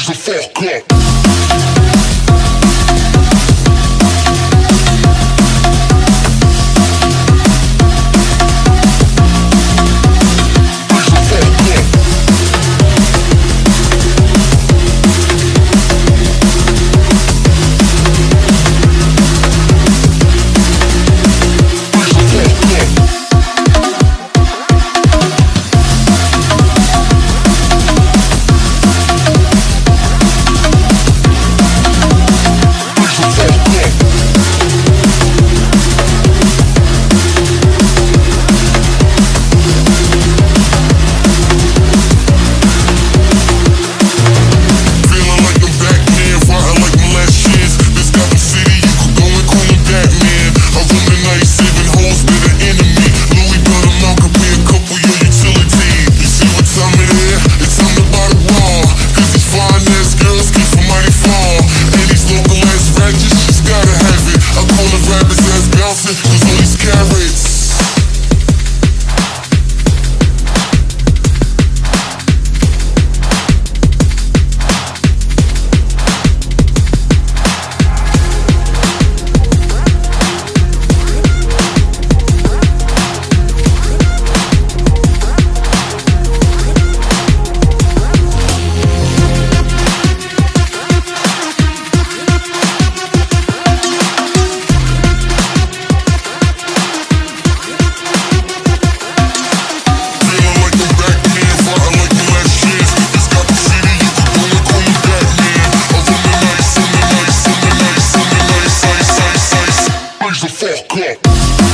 freeze the fuck up. The fuck up.